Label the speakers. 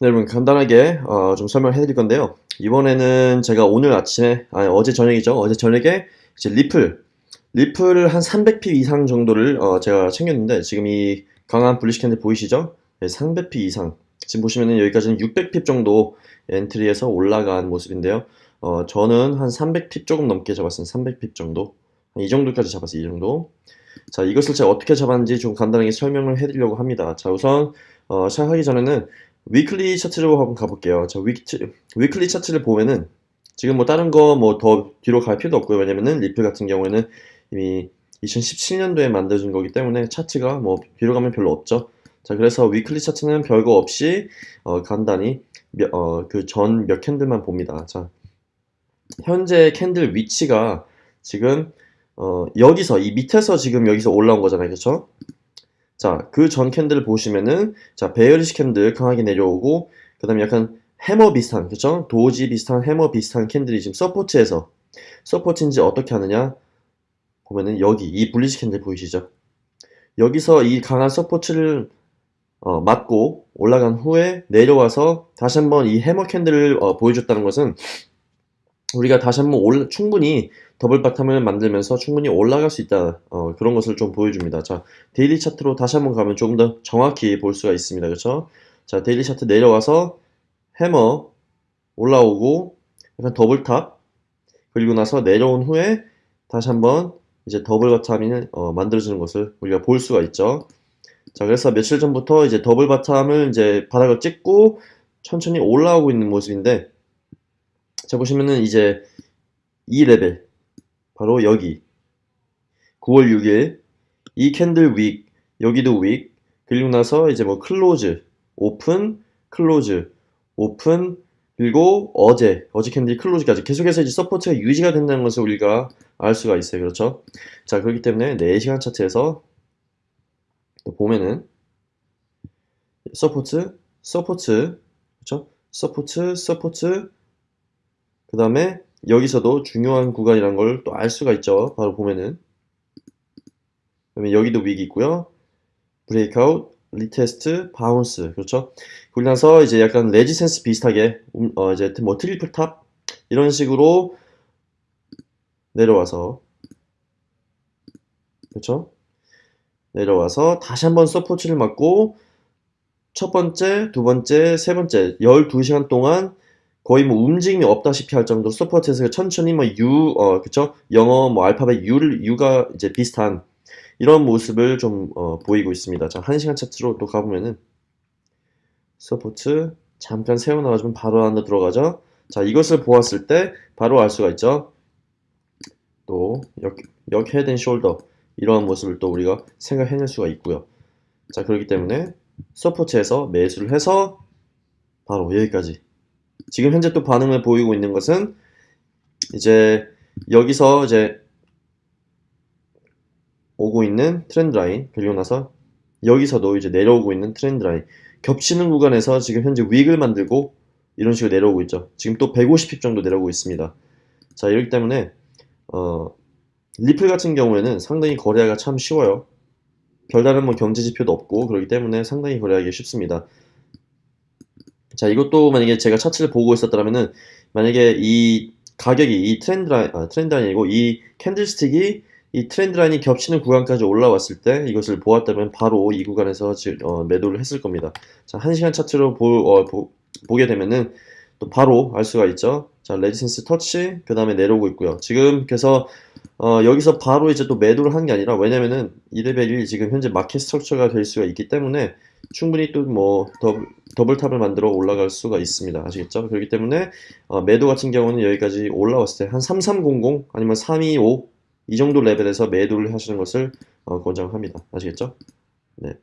Speaker 1: 네, 여러분 간단하게 어, 좀 설명해 드릴 건데요. 이번에는 제가 오늘 아침에, 아니 어제 저녁이죠. 어제 저녁에 이제 Ripple, Ripple을 한 300pip 이상 정도를 어, 제가 챙겼는데 지금 이 강한 bullish candle 보이시죠? 네, 300pip 이상. 지금 보시면은 여기까지는 600pip 정도 entry에서 올라간 모습인데요. 어, 저는 한 300pip 조금 넘게 잡았어요. 300pip 정도. 한이 정도까지 잡았어요. 이 정도. 자, 이것을 제가 어떻게 잡았는지 좀 간단하게 설명을 해드리려고 합니다. 자, 우선 어, 시작하기 전에는 weekly 차트로 한번 가볼게요. 자, week, weekly 차트를 보면은 지금 뭐 다른 거 뭐 더 뒤로 갈 필요도 없고요. 왜냐면은 Ripple 같은 경우에는 이미 2017년도에 만들어진 거기 때문에 차트가 뭐 뒤로 가면 별로 없죠. 자, 그래서 weekly 차트는 별거 없이 어, 간단히 어, 그 전 몇 candle만 봅니다. 자, 현재 candle 위치가 지금 어, 여기서 이 밑에서 지금 여기서 올라온 거잖아요. 그렇죠? 자, 그 전 candle 보시면은 자, bearish candle 강하게 내려오고 그 다음에 약간 해머 비슷한, 그렇죠? doji 비슷한 해머 비슷한 candle이 지금 support에서 support인지 어떻게 하느냐 보면은 여기 이 bullish candle 보이시죠? 여기서 이 강한 support를 어, 맞고 올라간 후에 내려와서 다시 한번 이 hammer candle을 어, 보여줬다는 것은 우리가 다시 한번 올, 충분히 double bottom을 만들면서 충분히 올라갈 수 있다 어, 그런 것을 좀 보여줍니다. 자 daily 차트로 다시 한번 가면 조금 더 정확히 볼 수가 있습니다. 그렇죠? 자 daily 차트 내려와서 해머 올라오고 약간 double top 그리고 나서 내려온 후에 다시 한번 이제 double bottom이 어, 만들어지는 것을 우리가 볼 수가 있죠. 자 그래서 며칠 전부터 이제 double bottom을 이제 바닥을 찍고 천천히 올라오고 있는 모습인데 자 보시면은 이제 이 레벨 바로 여기. 9월 6일 이 candle wick 여기도 wick. 그리고 나서 이제 뭐 close open close open 그리고 어제 어제 candle이 close까지. 계속해서 이제 support가 유지가 된다는 것을 우리가 알 수가 있어요. 그렇죠? 자 그렇기 때문에 4시간 차트에서 또 보면은 support support 그렇죠? support support 그 다음에 여기서도 중요한 구간이란 걸 또 알 수가 있죠. 바로 보면은. 그다음에 여기도 wick이 있고요. breakout, retest, bounce. 그렇죠? 그리고 나서 이제 약간 resistance 비슷하게 음, 어 이제 뭐 triple top 이런 식으로 내려와서 그렇죠? 내려와서 다시 한번 support를 맞고 첫 번째, 두 번째, 세 번째 12시간 동안 거의 뭐 움직임이 없다시피 할 정도로 support에서 천천히 뭐 U, 어, 그쵸? 영어 뭐 알파벳 U를, U가 이제 비슷한 이런 모습을 좀 어, 보이고 있습니다. 자, 1시간 차트로 또 가보면은 support 잠깐 세워놔가지고 바로 안으로 들어가죠. 자, 이것을 보았을 때 바로 알 수가 있죠. 또 역, 역 head and shoulder 이러한 모습을 또 우리가 생각해낼 수가 있고요. 자, 그렇기 때문에 support에서 매수를 해서 바로 여기까지 지금 현재 또 반응을 보이고 있는 것은 이제 여기서 이제 오고 있는 trend line 그리고 나서 여기서도 이제 내려오고 있는 trend line. 겹치는 구간에서 지금 현재 wick을 만들고 이런 식으로 내려오고 있죠. 지금 또 150pip 정도 내려오고 있습니다. 자 이렇기 때문에 어, Ripple 같은 경우에는 상당히 거래하기가 참 쉬워요. 별다른 뭐 경제 지표도 없고 그렇기 때문에 상당히 거래하기 쉽습니다 자, 이것도 만약에 제가 차트를 보고 있었더라면은 만약에 이 가격이 이 trend line, 아, trend line이 아니고 이 candlestick이 이 trend line이 겹치는 구간까지 올라왔을 때 이것을 보았다면 바로 이 구간에서 어, 매도를 했을 겁니다. 자, 1시간 차트로 보, 어, 보, 보게 되면은 또 바로 알 수가 있죠. 자, resistance 터치, 그 다음에 내려오고 있고요. 지금 그래서 어, 여기서 바로 이제 또 매도를 한 게 아니라 왜냐면은 이 레벨이 지금 현재 market structure가 될 수가 있기 때문에 충분히 또 뭐 double, top을 만들어 올라갈 수가 있습니다. 아시겠죠? 그렇기 때문에 어, 매도 같은 경우는 여기까지 올라왔을 때 한 3300 아니면 325 이 정도 레벨에서 매도를 하시는 것을 어, 권장합니다. 아시겠죠? 네.